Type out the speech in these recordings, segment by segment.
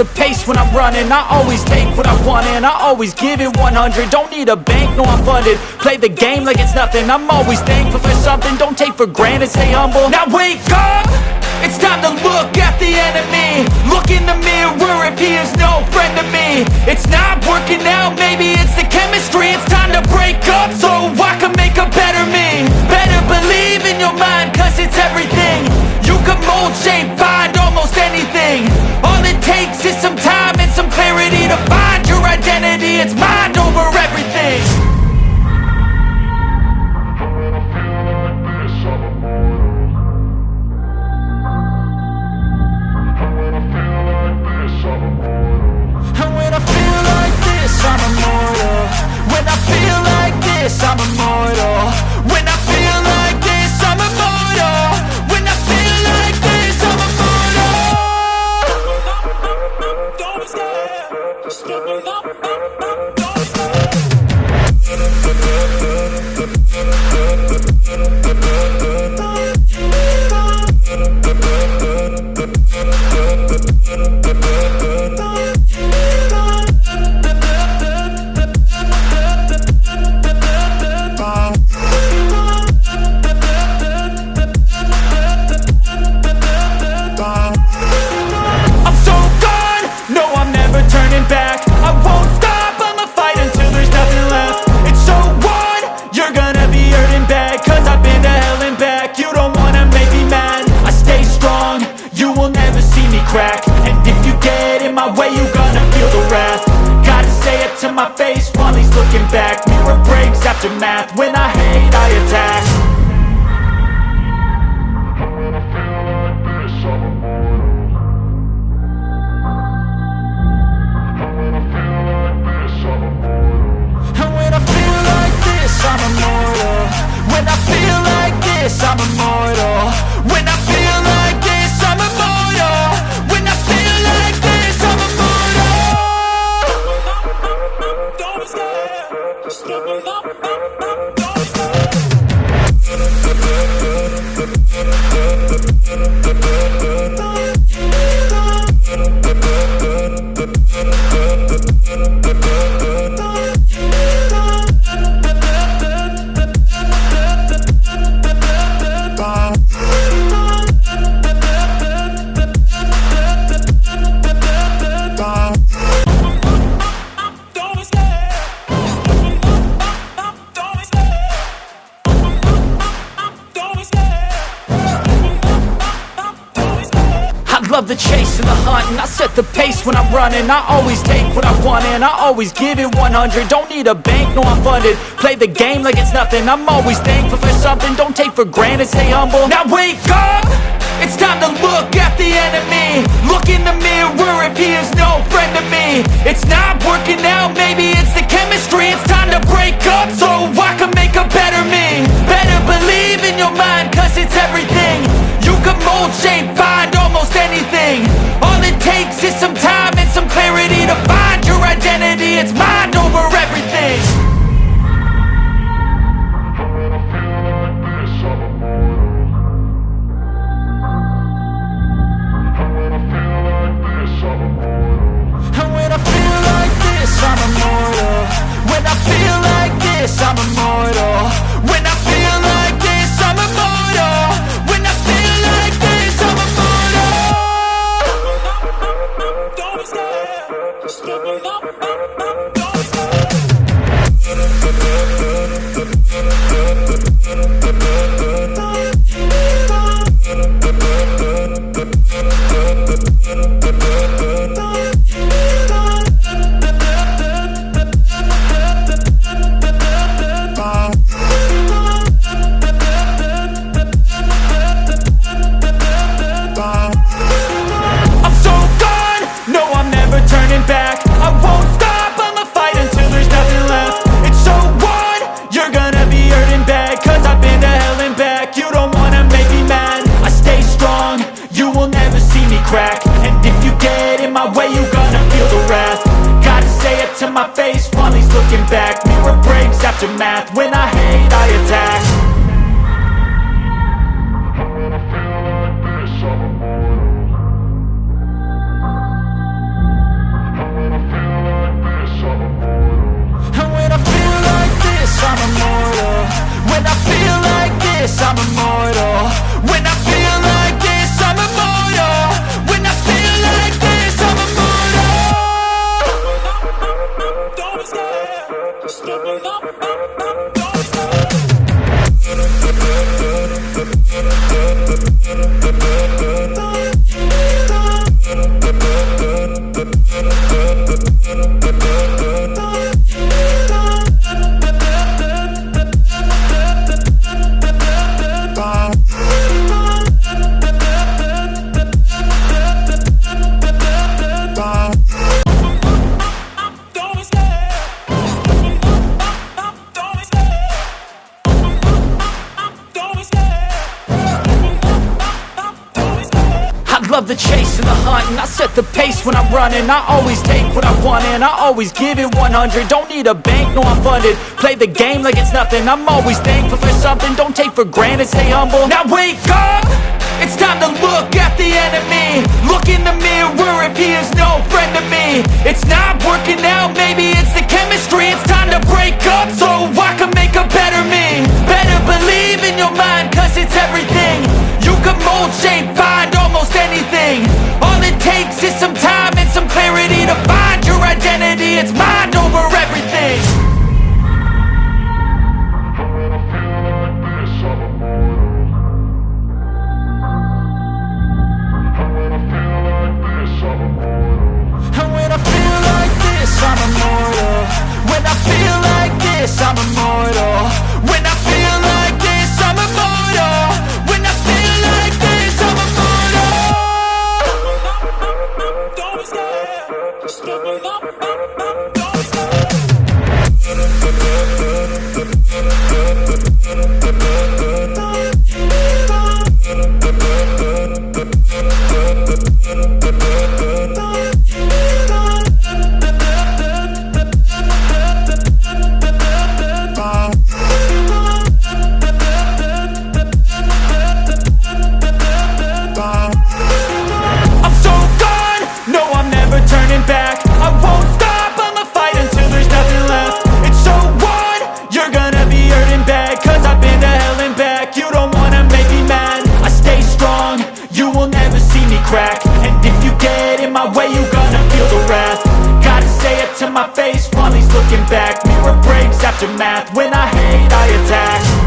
the pace when I'm running. I always take what I want and I always give it 100 Don't need a bank, no I'm funded. Play the game like it's nothing. I'm always thankful for something. Don't take for granted, stay humble. Now wake up! It's time to look at the enemy. Look in the mirror if he is no friend to me. It's not working out, maybe it's the chemistry. It's time to break up so I can make a better me. Better believe in your mind cause it's everything. You can mold, shape, find almost anything takes is I always take what I want and I always give it 100 Don't need a bank, no I'm funded. Play the game like it's nothing. I'm always thankful for something. Don't take for granted, stay humble. Now wake up! It's time to look at the enemy. Look in the mirror. If he is no friend to me It's not working out, maybe I always take what I want and I always give it 100 Don't need a bank, no I'm funded. Play the game like it's nothing. I'm always thankful for something. Don't take for granted, stay humble. Now wake up! It's time to look at the enemy. Look in the mirror if he is no friend to me. It's not working out, maybe it's the chemistry. It's time to break up so I can make a better me. Better believe in your mind cause it's everything. You can mold, shape, find almost anything. All it takes is some time clarity To find your identity, it's mind over everything. And when I feel like this, I'm immortal. When I feel like this, I'm immortal breaks after math, when I hate I attack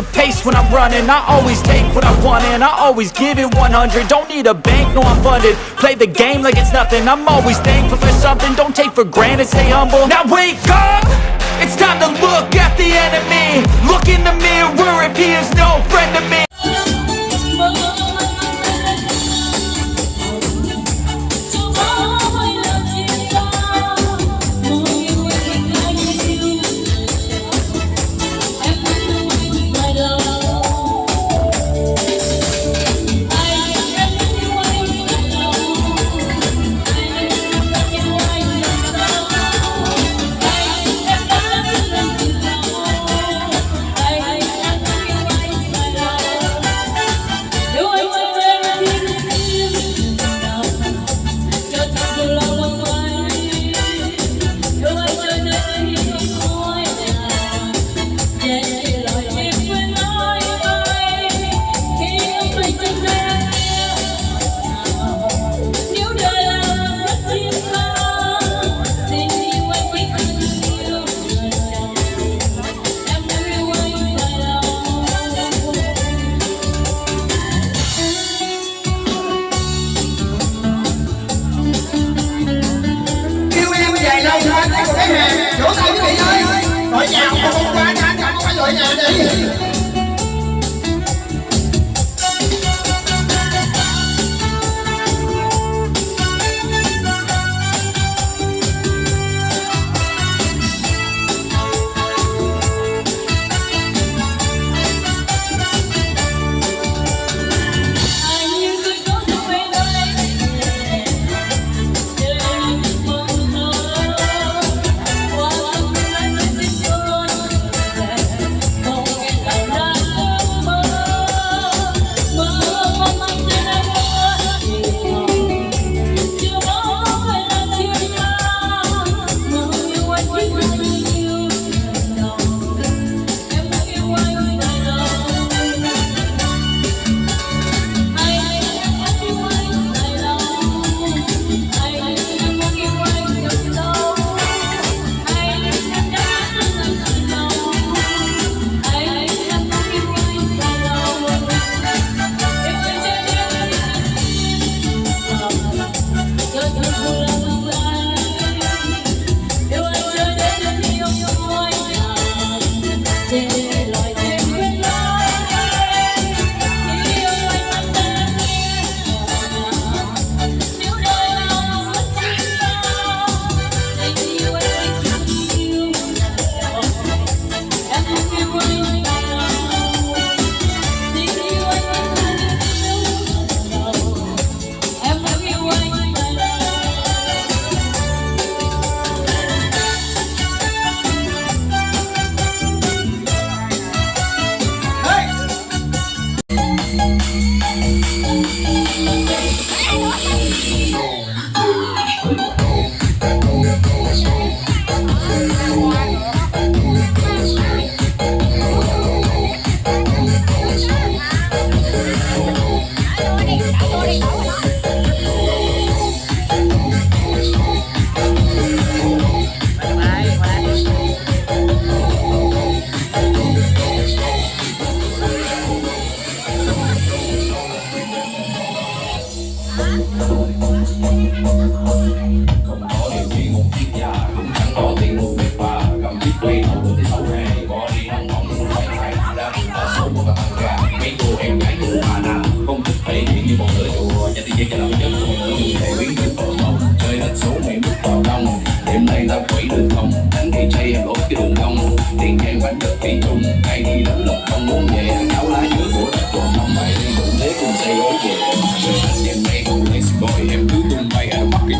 the pace when I'm running. I always take what I want and I always give it 100 Don't need a bank, no I'm funded. Play the game like it's nothing. I'm always thankful for something. Don't take for granted, stay humble. Now wake up! It's time to look at the enemy. Look in the mirror. If he is no friend to me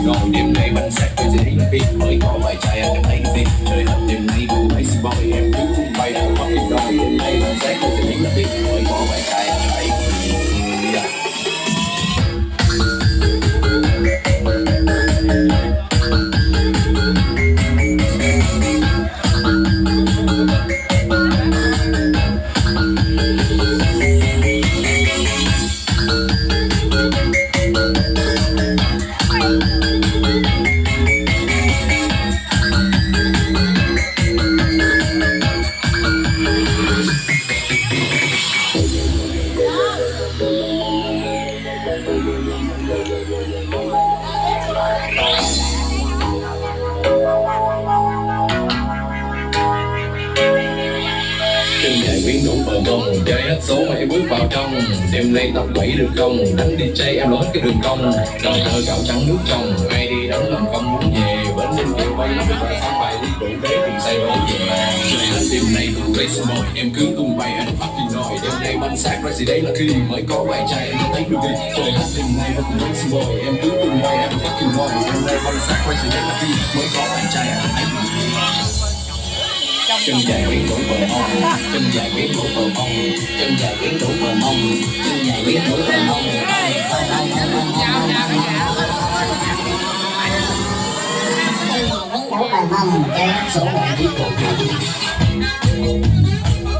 anh đêm nay bánh sạc tôi sẽ thấy chân quyến biến đủ bờ bông chơi hết số mà em bước vào trong. Đêm nay tập bảy được không đánh đi chơi em lối cái đường cong. Đầu thơ gạo trắng nước trong, ai đi đánh làm công muốn về. Bến đêm kêu bay lắm phải sáng bài đi đủ đế cùng say lối về. Chơi hết đêm nay cùng race boy em cứ tung bay, anh phát fucking nồi đêm nay bánh xác ra gì đấy là khi mới có vài chai em thấy được đi. Chơi hết đêm nay cùng race boy em cứ tung bay anh phát fucking nồi đêm nay bánh xác ra gì đấy là khi mới có vài chai em thấy được đi chân dài biến đủ bờ mông chân dài biến đủ bờ mông chân dài biến đủ bờ mông chân dài biến đủ bờ mông đấu bài mông chơi hết số bài đi cùng Bây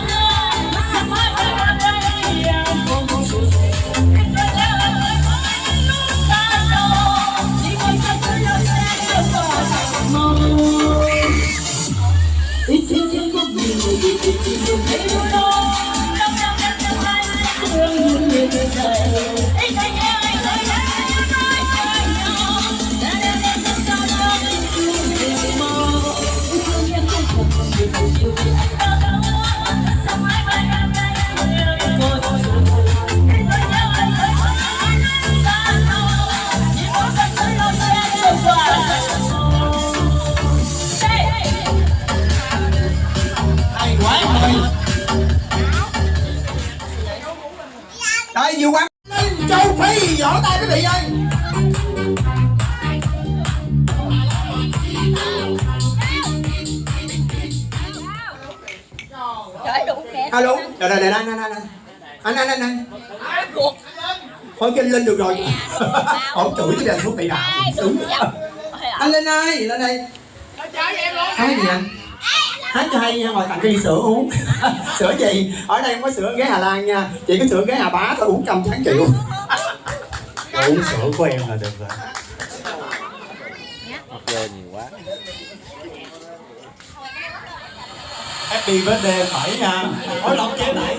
Yes. Thôi cho anh lên được rồi. Ổng chửi cái đền thuốc bị đạo đúng anh lên ơi lên đây. Hát gì anh hát cho hay nha ngồi tặng cái ly sữa uống. Sữa gì? Ở đây không có sữa ghé hà lan nha. Chỉ có sữa ghé hà bá thôi uống trăm tháng triệu uống sữa của em là được rồi. Happy birthday phải nha. Hối lỗi chế nãy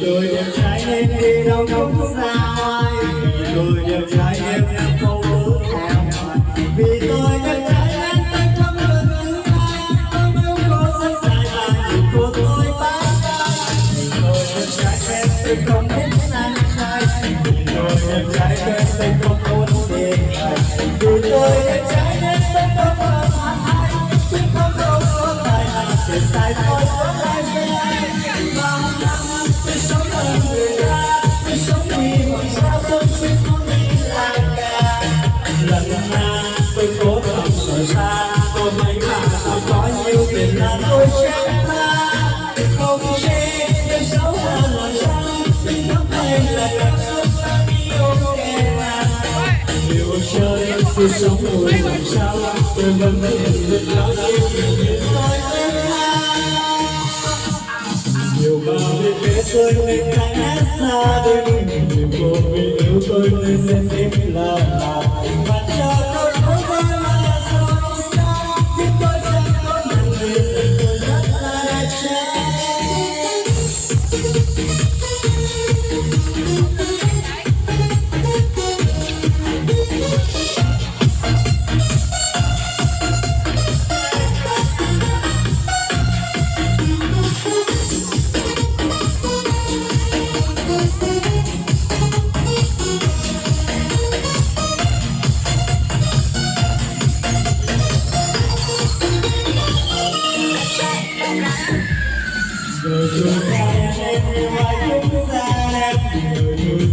Tôi đẹp trai nên đi đâu không xa. Yêu chơi khi sống rồi làm sao? Tôi vẫn biết được bao tôi nhiều bao biết biết tôi nên cánh xa, đôi mình cô vì yêu tôi nên xem em là mà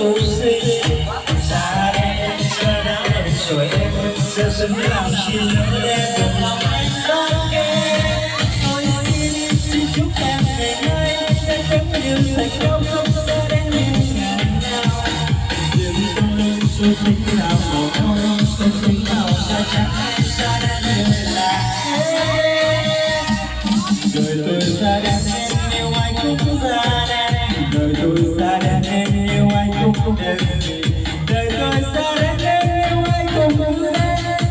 su si xa đen xa đen, rồi em sẽ xin làm xin em lòng anh love em tôi xin chúc em về nơi sẽ sớm điều thành công, không xa đen đến ngày nào. Dừng tôi sẽ tính nào của tôi sẽ tính nào xa chắc xa đời tôi xa đến em yêu ai cũng đen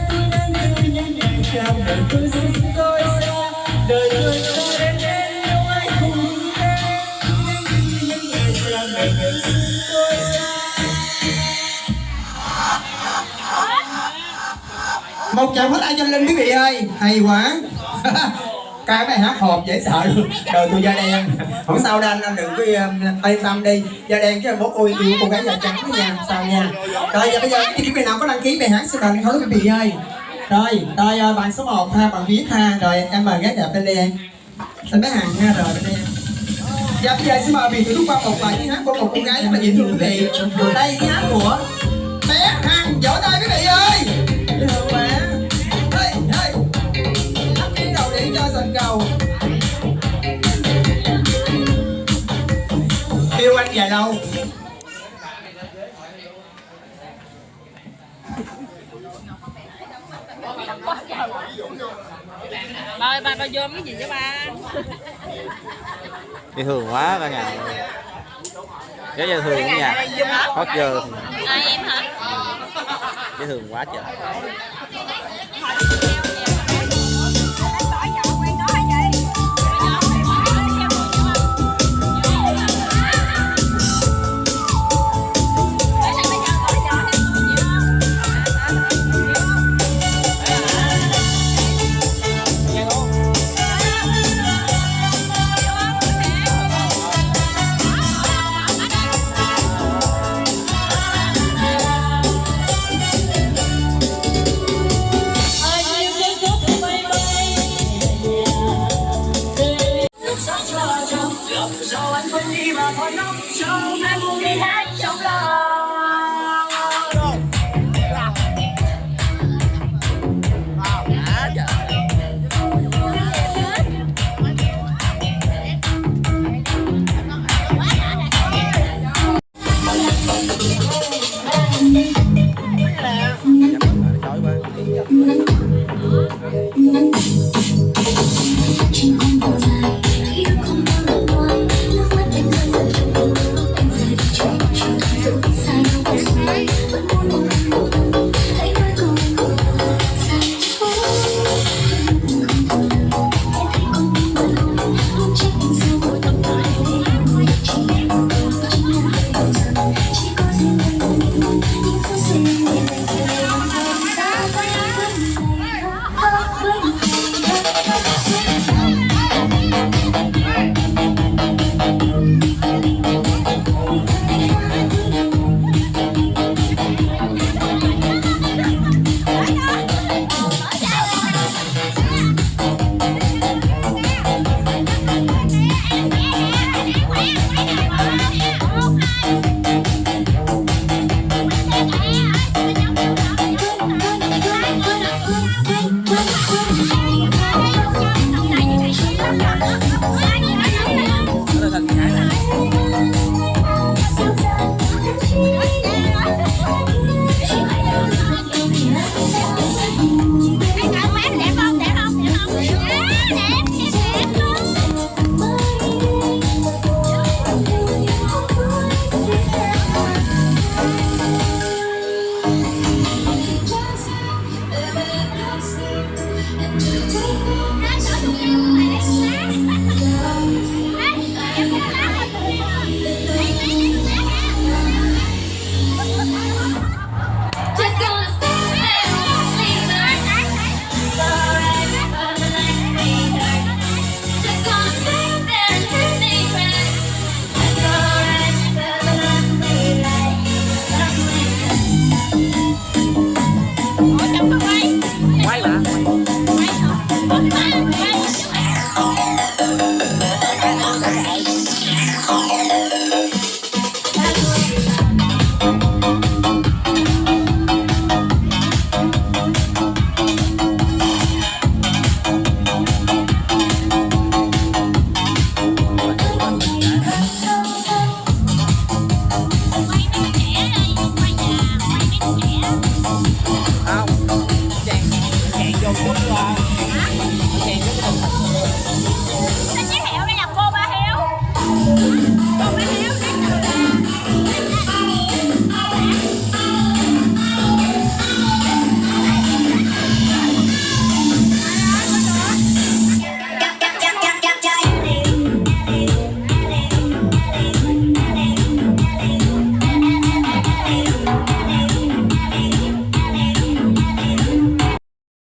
tôi đang yêu những ngày trong đời tôi xin tôi xa đời tôi xa đến em yêu ai cũng đen những ngày trong đời tôi xin tôi xa một chạm hết ai cho linh quý vị ơi. Hay quá. cái bài hát hộp dễ sợ luôn. Đời tôi da đen. Không sao đâu anh anh đừng có um, yên tâm đi. Da đen chứ bố ôi yêu cô gái da trắng đó nha sao nha. Rồi giờ bây giờ quý vị nào có đăng ký bài hát xin đừng thôi quý vị ơi? Rồi rồi ờ, bạn số 1 ha bạn viết ha rồi em mời gái đẹp bên đây em. Xin bé hàng nha rồi bên đây. Em Dạ bây giờ xin mời vị thưởng qua một bài hát của một cô gái rất là dễ thương quý vị Đây tiếng hát của Dôm cái gì cho ba? dễ thương quá cả nhà rất dễ thương cả nhà hót giờ Ai em hả? dễ thương quá trời Thank you.